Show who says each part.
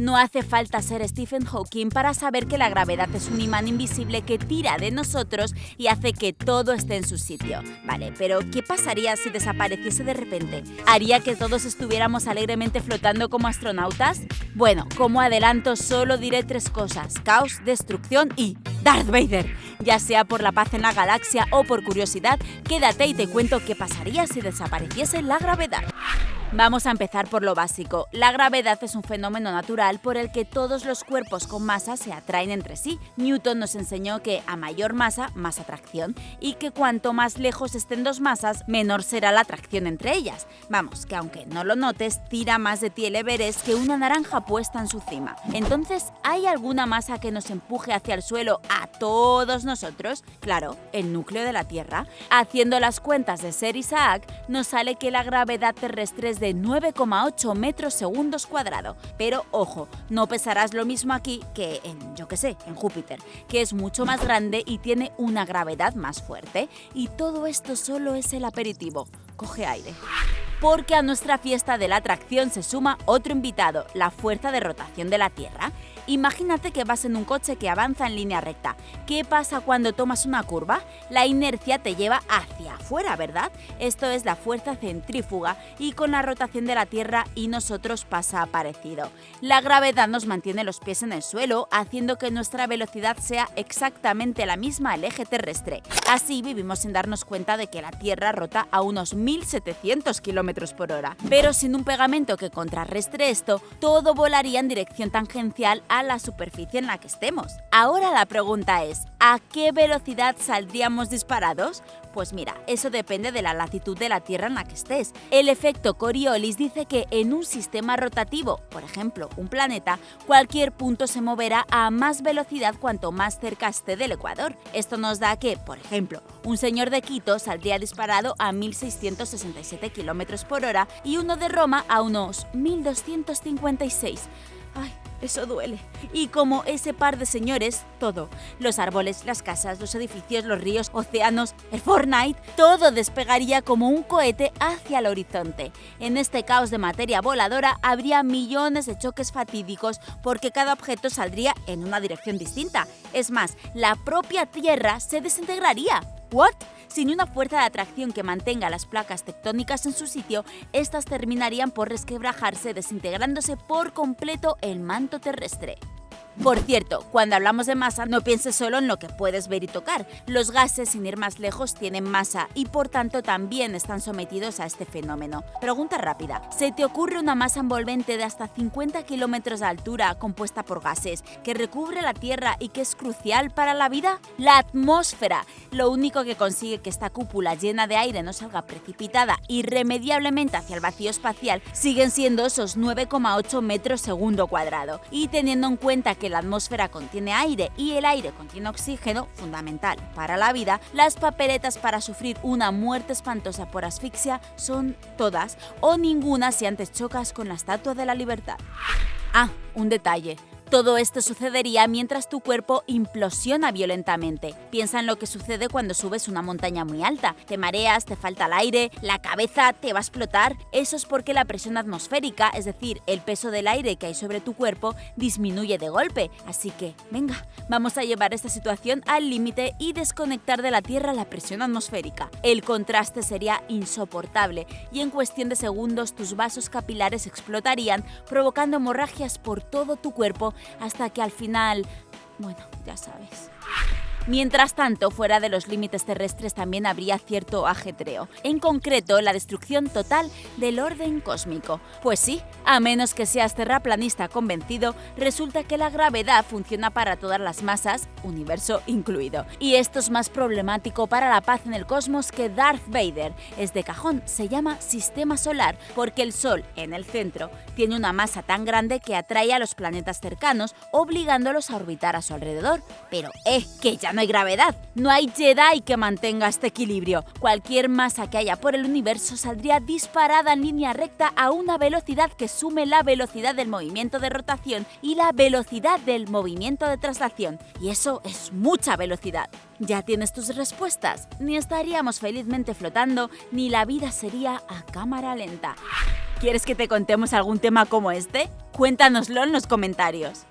Speaker 1: No hace falta ser Stephen Hawking para saber que la gravedad es un imán invisible que tira de nosotros y hace que todo esté en su sitio. Vale, pero ¿qué pasaría si desapareciese de repente? ¿Haría que todos estuviéramos alegremente flotando como astronautas? Bueno, como adelanto solo diré tres cosas. Caos, destrucción y Darth Vader. Ya sea por la paz en la galaxia o por curiosidad, quédate y te cuento qué pasaría si desapareciese la gravedad. Vamos a empezar por lo básico. La gravedad es un fenómeno natural por el que todos los cuerpos con masa se atraen entre sí. Newton nos enseñó que a mayor masa, más atracción, y que cuanto más lejos estén dos masas, menor será la atracción entre ellas. Vamos, que aunque no lo notes, tira más de ti el Everest que una naranja puesta en su cima. Entonces, ¿hay alguna masa que nos empuje hacia el suelo a todos nosotros? Claro, el núcleo de la Tierra. Haciendo las cuentas de Ser Isaac, nos sale que la gravedad terrestre es de 9,8 metros segundos cuadrado. Pero ojo, no pesarás lo mismo aquí que en, yo que sé, en Júpiter, que es mucho más grande y tiene una gravedad más fuerte. Y todo esto solo es el aperitivo. Coge aire porque a nuestra fiesta de la atracción se suma otro invitado, la fuerza de rotación de la Tierra. Imagínate que vas en un coche que avanza en línea recta. ¿Qué pasa cuando tomas una curva? La inercia te lleva hacia afuera, ¿verdad? Esto es la fuerza centrífuga y con la rotación de la Tierra y nosotros pasa parecido. La gravedad nos mantiene los pies en el suelo, haciendo que nuestra velocidad sea exactamente la misma al eje terrestre. Así vivimos sin darnos cuenta de que la Tierra rota a unos 1700 km por hora. Pero sin un pegamento que contrarrestre esto, todo volaría en dirección tangencial a la superficie en la que estemos. Ahora la pregunta es, ¿a qué velocidad saldríamos disparados? Pues mira, eso depende de la latitud de la Tierra en la que estés. El efecto Coriolis dice que en un sistema rotativo, por ejemplo, un planeta, cualquier punto se moverá a más velocidad cuanto más cerca esté del ecuador. Esto nos da que, por ejemplo, un señor de Quito saldría disparado a 1667 km por hora y uno de Roma a unos 1256. Eso duele. Y como ese par de señores, todo, los árboles, las casas, los edificios, los ríos, océanos, el Fortnite, todo despegaría como un cohete hacia el horizonte. En este caos de materia voladora habría millones de choques fatídicos porque cada objeto saldría en una dirección distinta. Es más, la propia Tierra se desintegraría. ¿What? Sin una fuerza de atracción que mantenga las placas tectónicas en su sitio, estas terminarían por resquebrajarse desintegrándose por completo el manto terrestre. Por cierto, cuando hablamos de masa, no pienses solo en lo que puedes ver y tocar. Los gases, sin ir más lejos, tienen masa y por tanto también están sometidos a este fenómeno. Pregunta rápida. ¿Se te ocurre una masa envolvente de hasta 50 kilómetros de altura compuesta por gases que recubre la Tierra y que es crucial para la vida? La atmósfera. Lo único que consigue que esta cúpula llena de aire no salga precipitada irremediablemente hacia el vacío espacial siguen siendo esos 9,8 metros segundo cuadrado. Y teniendo en cuenta que la atmósfera contiene aire y el aire contiene oxígeno, fundamental para la vida, las papeletas para sufrir una muerte espantosa por asfixia son todas o ninguna si antes chocas con la Estatua de la Libertad. Ah, un detalle. Todo esto sucedería mientras tu cuerpo implosiona violentamente. Piensa en lo que sucede cuando subes una montaña muy alta. Te mareas, te falta el aire, la cabeza te va a explotar. Eso es porque la presión atmosférica, es decir, el peso del aire que hay sobre tu cuerpo, disminuye de golpe. Así que, venga, vamos a llevar esta situación al límite y desconectar de la Tierra la presión atmosférica. El contraste sería insoportable y en cuestión de segundos tus vasos capilares explotarían, provocando hemorragias por todo tu cuerpo hasta que al final, bueno, ya sabes. Mientras tanto, fuera de los límites terrestres también habría cierto ajetreo, en concreto la destrucción total del orden cósmico. Pues sí, a menos que seas terraplanista convencido, resulta que la gravedad funciona para todas las masas, universo incluido. Y esto es más problemático para la paz en el cosmos que Darth Vader. Es de cajón, se llama sistema solar porque el Sol, en el centro, tiene una masa tan grande que atrae a los planetas cercanos, obligándolos a orbitar a su alrededor. Pero, eh, que no hay gravedad. No hay Jedi que mantenga este equilibrio. Cualquier masa que haya por el universo saldría disparada en línea recta a una velocidad que sume la velocidad del movimiento de rotación y la velocidad del movimiento de traslación. Y eso es mucha velocidad. ¿Ya tienes tus respuestas? Ni estaríamos felizmente flotando, ni la vida sería a cámara lenta. ¿Quieres que te contemos algún tema como este? Cuéntanoslo en los comentarios.